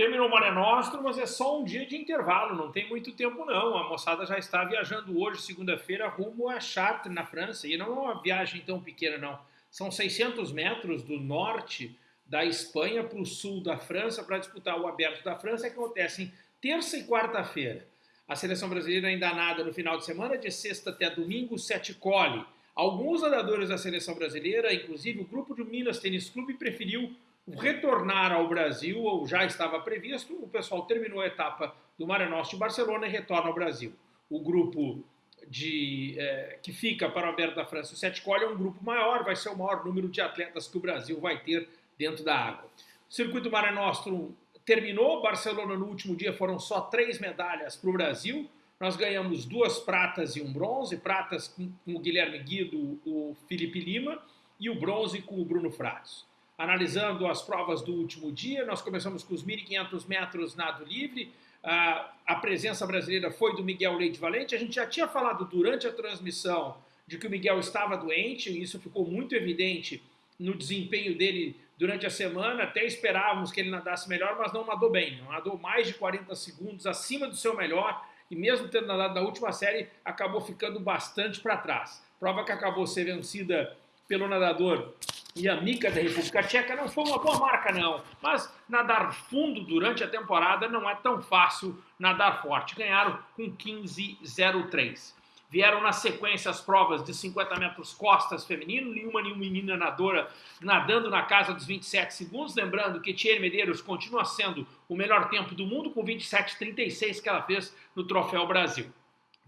Terminou o Mare Nostrum, mas é só um dia de intervalo, não tem muito tempo não. A moçada já está viajando hoje, segunda-feira, rumo a Chartres, na França. E não é uma viagem tão pequena, não. São 600 metros do norte da Espanha para o sul da França para disputar o Aberto da França, que acontece em terça e quarta-feira. A seleção brasileira ainda nada no final de semana, de sexta até domingo, sete cole. Alguns nadadores da seleção brasileira, inclusive o grupo do Minas Tênis Clube, preferiu retornar ao Brasil, ou já estava previsto, o pessoal terminou a etapa do Mare Nostrum de Barcelona e retorna ao Brasil. O grupo de, é, que fica para o Aberto da França, o Sete Cole, é um grupo maior, vai ser o maior número de atletas que o Brasil vai ter dentro da água. O circuito Mare Nostrum terminou, Barcelona no último dia foram só três medalhas para o Brasil, nós ganhamos duas pratas e um bronze, pratas com, com o Guilherme Guido, o Felipe Lima, e o bronze com o Bruno Fratos analisando as provas do último dia. Nós começamos com os 1.500 metros nado livre. a presença brasileira foi do Miguel Leite Valente. A gente já tinha falado durante a transmissão de que o Miguel estava doente, e isso ficou muito evidente no desempenho dele durante a semana. Até esperávamos que ele nadasse melhor, mas não nadou bem. Nadou mais de 40 segundos acima do seu melhor e mesmo tendo nadado na última série, acabou ficando bastante para trás. Prova que acabou ser vencida pelo nadador e a Mica da República Tcheca não foi uma boa marca, não. Mas nadar fundo durante a temporada não é tão fácil nadar forte. Ganharam com 15,03. Vieram na sequência as provas de 50 metros costas feminino, nenhuma nenhuma menina nadadora nadando na casa dos 27 segundos. Lembrando que Thierry Medeiros continua sendo o melhor tempo do mundo com 27,36 que ela fez no Troféu Brasil.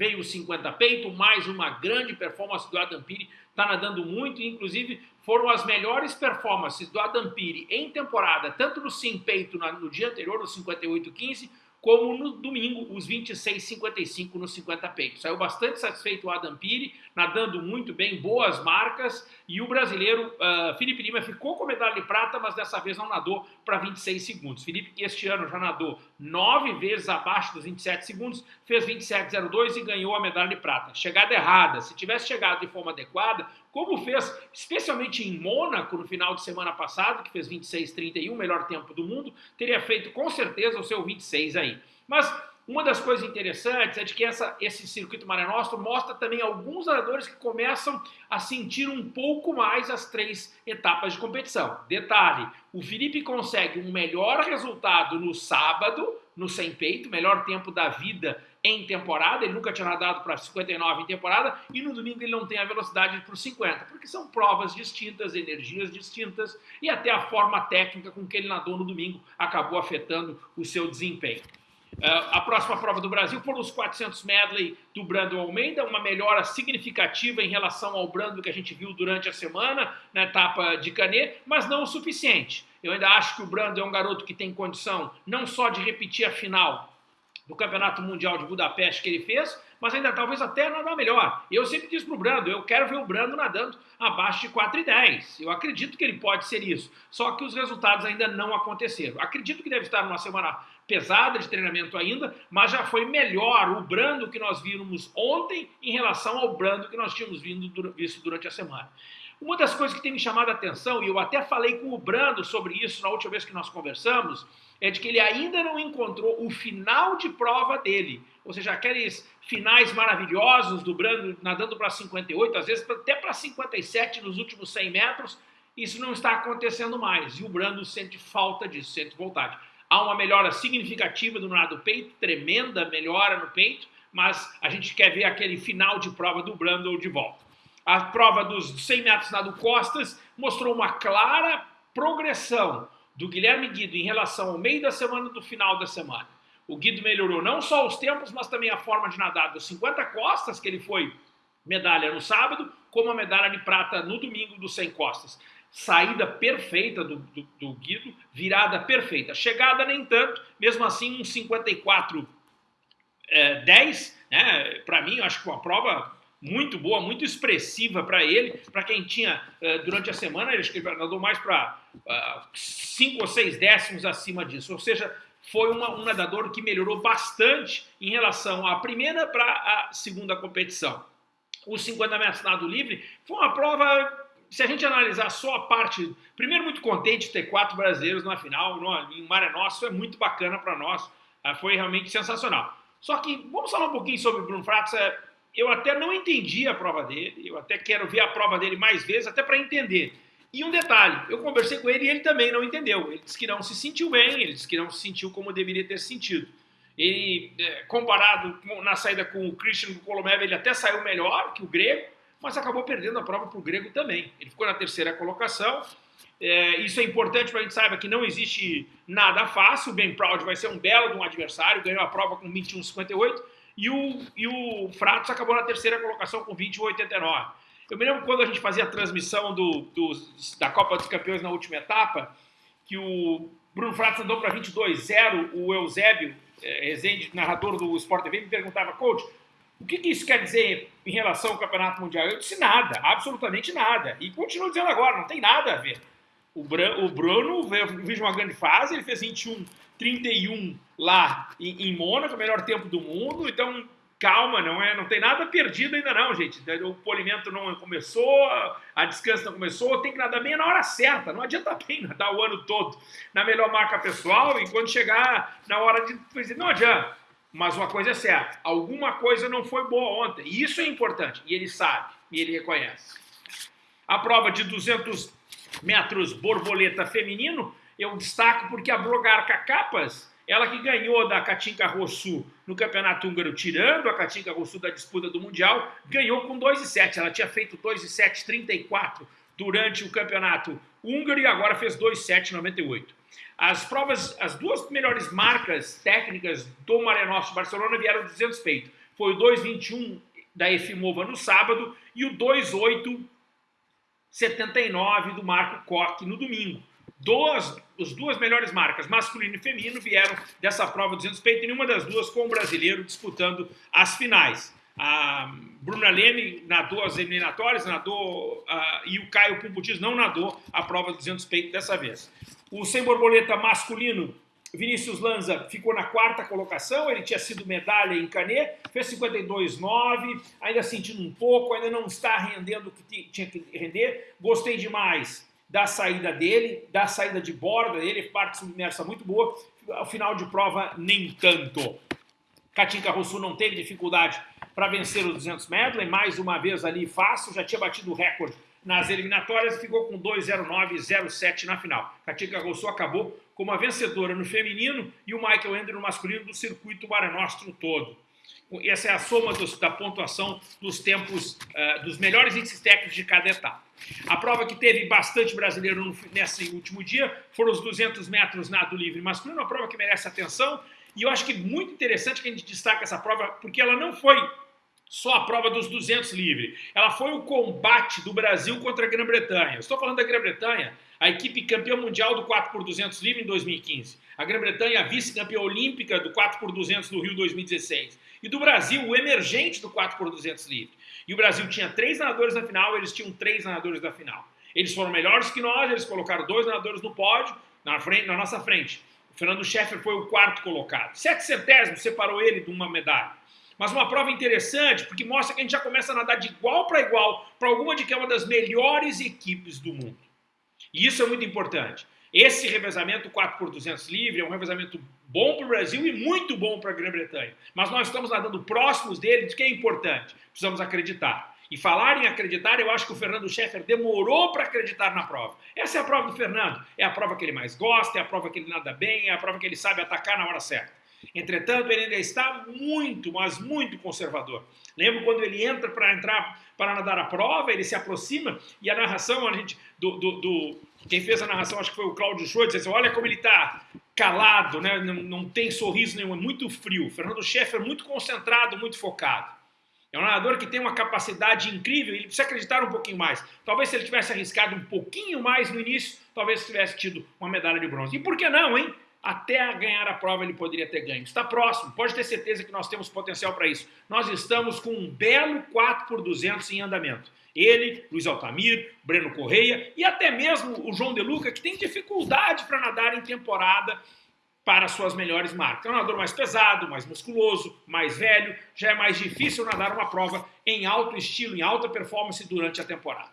Veio o 50 peito, mais uma grande performance do Adam Piri, está nadando muito, inclusive foram as melhores performances do Adam Piri em temporada, tanto no sim peito no dia anterior, no 58-15, como no domingo, os 26,55 no 50 peito. Saiu bastante satisfeito o Adam Piri, nadando muito bem, boas marcas, e o brasileiro uh, Felipe Lima ficou com medalha de prata, mas dessa vez não nadou para 26 segundos. Felipe, que este ano já nadou nove vezes abaixo dos 27 segundos, fez 27,02 e ganhou a medalha de prata. Chegada errada, se tivesse chegado de forma adequada, como fez especialmente em Mônaco no final de semana passado, que fez 26,31, melhor tempo do mundo, teria feito com certeza o seu 26 aí. Mas uma das coisas interessantes é de que essa, esse circuito Mare mostra também alguns nadadores que começam a sentir um pouco mais as três etapas de competição. Detalhe, o Felipe consegue um melhor resultado no sábado, no sem peito, melhor tempo da vida em temporada, ele nunca tinha nadado para 59 em temporada, e no domingo ele não tem a velocidade para os 50, porque são provas distintas, energias distintas, e até a forma técnica com que ele nadou no domingo acabou afetando o seu desempenho. Uh, a próxima prova do Brasil foram os 400 medley do Brando Almeida, uma melhora significativa em relação ao Brando que a gente viu durante a semana na etapa de Canet, mas não o suficiente. Eu ainda acho que o Brando é um garoto que tem condição não só de repetir a final do Campeonato Mundial de Budapeste que ele fez, mas ainda talvez até nadar melhor. Eu sempre disse para o Brando, eu quero ver o Brando nadando abaixo de 4,10. Eu acredito que ele pode ser isso, só que os resultados ainda não aconteceram. Acredito que deve estar numa semana pesada de treinamento ainda, mas já foi melhor o Brando que nós vimos ontem em relação ao Brando que nós tínhamos visto durante a semana. Uma das coisas que tem me chamado a atenção, e eu até falei com o Brando sobre isso na última vez que nós conversamos, é de que ele ainda não encontrou o final de prova dele. Ou seja, aqueles finais maravilhosos do Brando nadando para 58, às vezes até para 57 nos últimos 100 metros, isso não está acontecendo mais. E o Brando sente falta disso, sente vontade. Há uma melhora significativa do nado peito, tremenda melhora no peito, mas a gente quer ver aquele final de prova do Brando de volta. A prova dos 100 metros nado costas mostrou uma clara progressão do Guilherme Guido em relação ao meio da semana do final da semana. O Guido melhorou não só os tempos, mas também a forma de nadar dos 50 costas, que ele foi medalha no sábado, como a medalha de prata no domingo dos 100 costas. Saída perfeita do, do, do Guido, virada perfeita. Chegada nem tanto, mesmo assim um 54 é, 10, né? Para mim, eu acho que uma prova muito boa, muito expressiva para ele, para quem tinha uh, durante a semana, ele nadou mais para 5 uh, ou 6 décimos acima disso, ou seja, foi uma, um nadador que melhorou bastante em relação à primeira para a segunda competição. Os 50 metros nado livre foi uma prova se a gente analisar só a parte. Primeiro, muito contente de ter quatro brasileiros na final, no, em Maré Nosso, é muito bacana para nós. Ah, foi realmente sensacional. Só que vamos falar um pouquinho sobre o Bruno Fratos. É, eu até não entendi a prova dele, eu até quero ver a prova dele mais vezes, até para entender. E um detalhe, eu conversei com ele e ele também não entendeu. Ele disse que não se sentiu bem, ele disse que não se sentiu como deveria ter sentido. Ele, é, comparado na saída com o Christian Kolomev, ele até saiu melhor que o grego, mas acabou perdendo a prova para o grego também. Ele ficou na terceira colocação. É, isso é importante para a gente saiba que não existe nada fácil. O Ben Proud vai ser um belo de um adversário, ganhou a prova com 21,58 e o, e o Fratos acabou na terceira colocação com 21,89. Eu me lembro quando a gente fazia a transmissão do, do, da Copa dos Campeões na última etapa, que o Bruno Fratos andou para 22-0, o Eusébio é, Rezende, narrador do Sport TV, me perguntava, coach, o que, que, isso quer dizer em relação ao Campeonato Mundial? Eu disse nada, absolutamente nada. E continuo dizendo agora, não tem nada a ver. O, Bran, o Bruno veio uma grande fase, ele fez 21, 31 lá em, em Mônaco, melhor tempo do mundo, então calma, não é, não tem nada perdido ainda não, gente. O polimento não começou, a descanso não começou, tem que nadar bem na hora certa. Não adianta bem nadar o ano todo na melhor marca pessoal e quando chegar na hora de não adianta. Mas uma coisa é certa, alguma coisa não foi boa ontem. E isso é importante, e ele sabe, e ele reconhece. A prova de 200 metros borboleta feminino, eu destaco porque a Blogarca Capas ela que ganhou da Katinka Rossu no Campeonato Húngaro, tirando a Katinka Rossu da disputa do Mundial, ganhou com 2,7. Ela tinha feito 2,7,34 durante o Campeonato Húngaro e agora fez 2,7,98. As provas, as duas melhores marcas técnicas do Maré Nostro Barcelona vieram do 200 peito. Foi o 2,21 da Efimova no sábado e o 2,8,79 do Marco Koch no domingo. Duas, as duas melhores marcas, masculino e feminino, vieram dessa prova 200 peito, nenhuma das duas com o brasileiro disputando as finais. A Bruna Leme nadou as eliminatórias, nadou, uh, e o Caio Pumputis não nadou a prova 200 peito dessa vez. O sem borboleta masculino, Vinícius Lanza ficou na quarta colocação, ele tinha sido medalha em Canet, fez 52,9, ainda sentindo um pouco, ainda não está rendendo o que tinha que render. Gostei demais da saída dele, da saída de borda dele, parte submersa muito boa, ao final de prova nem tanto. Katinka Rousseau não teve dificuldade para vencer os 200 metros, e mais uma vez ali fácil, já tinha batido o recorde nas eliminatórias e ficou com 2,09,07 na final. Katinka Rousseau acabou como a vencedora no feminino e o Michael Ender no masculino do circuito Mare Nostrum todo. Essa é a soma dos, da pontuação dos tempos, uh, dos melhores índices técnicos de cada etapa. A prova que teve bastante brasileiro no, nesse último dia foram os 200 metros nado livre masculino, uma prova que merece atenção. E eu acho que muito interessante que a gente destaque essa prova, porque ela não foi só a prova dos 200 livre. Ela foi o combate do Brasil contra a Grã-Bretanha. Estou falando da Grã-Bretanha, a equipe campeã mundial do 4 por 200 livre em 2015. A Grã-Bretanha, vice-campeã olímpica do 4 por 200 do Rio 2016. E do Brasil, o emergente do 4 por 200 livre. E o Brasil tinha três nadadores na final, eles tinham três nadadores da final. Eles foram melhores que nós, eles colocaram dois nadadores no pódio, na, frente, na nossa frente. O Fernando Scheffer foi o quarto colocado. Sete centésimos separou ele de uma medalha. Mas uma prova interessante, porque mostra que a gente já começa a nadar de igual para igual para alguma de que é uma das melhores equipes do mundo. E isso é muito importante. Esse revezamento 4 por 200 livre é um revezamento bom para o Brasil e muito bom para a Grã-Bretanha. Mas nós estamos nadando próximos dele, de que é importante. Precisamos acreditar. E falar em acreditar, eu acho que o Fernando Scheffer demorou para acreditar na prova. Essa é a prova do Fernando. É a prova que ele mais gosta, é a prova que ele nada bem, é a prova que ele sabe atacar na hora certa. Entretanto, ele ainda está muito, mas muito conservador. Lembro quando ele entra para entrar para nadar a prova, ele se aproxima e a narração a gente, do, do, do quem fez a narração, acho que foi o Cláudio Schultz, disse, olha como ele está calado, né? não, não tem sorriso nenhum, é muito frio. Fernando Scheffer muito concentrado, muito focado. É um nadador que tem uma capacidade incrível, ele precisa acreditar um pouquinho mais. Talvez se ele tivesse arriscado um pouquinho mais no início, talvez tivesse tido uma medalha de bronze. E por que não, hein? Até ganhar a prova ele poderia ter ganho. Está próximo, pode ter certeza que nós temos potencial para isso. Nós estamos com um belo 4 por 200 em andamento. Ele, Luiz Altamir, Breno Correia e até mesmo o João De Luca, que tem dificuldade para nadar em temporada para suas melhores marcas. É um nadador mais pesado, mais musculoso, mais velho, já é mais difícil nadar uma prova em alto estilo, em alta performance durante a temporada.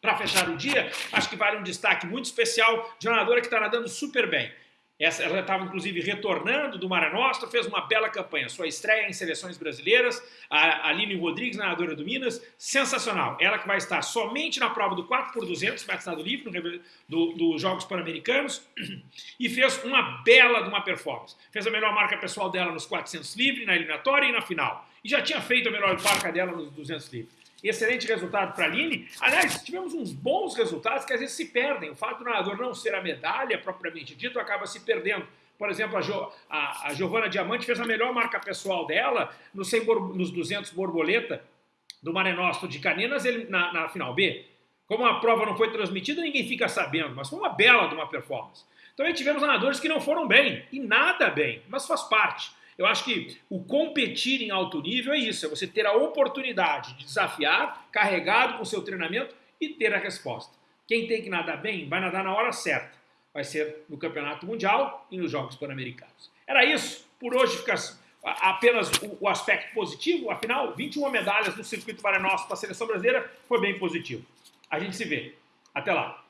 Para fechar o dia, acho que vale um destaque muito especial de uma nadadora que está nadando super bem. Essa, ela estava, inclusive, retornando do Mara Nostra, fez uma bela campanha. Sua estreia em seleções brasileiras, a Aline Rodrigues, nadadora do Minas, sensacional. Ela que vai estar somente na prova do 4 por 200 metros nado livre, dos do Jogos Pan-Americanos, e fez uma bela de uma performance. Fez a melhor marca pessoal dela nos 400 livre, na eliminatória e na final. E já tinha feito a melhor marca dela nos 200 livre. Excelente resultado para a Aline. Aliás, tivemos uns bons resultados que às vezes se perdem. O fato do nadador não ser a medalha propriamente dito acaba se perdendo. Por exemplo, a, jo, a, a Giovana Diamante fez a melhor marca pessoal dela no 100, nos 200 borboleta do Mare Nostro de Caninas ele, na, na final B. Como a prova não foi transmitida, ninguém fica sabendo, mas foi uma bela de uma performance. Também tivemos nadadores que não foram bem, e nada bem, mas faz parte. Eu acho que o competir em alto nível é isso, é você ter a oportunidade de desafiar, carregado com seu treinamento e ter a resposta. Quem tem que nadar bem, vai nadar na hora certa. Vai ser no Campeonato Mundial e nos Jogos Pan-Americanos. Era isso. Por hoje fica apenas o, aspecto positivo. Afinal, 21 medalhas no circuito para nós, para a seleção brasileira, foi bem positivo. A gente se vê. Até lá.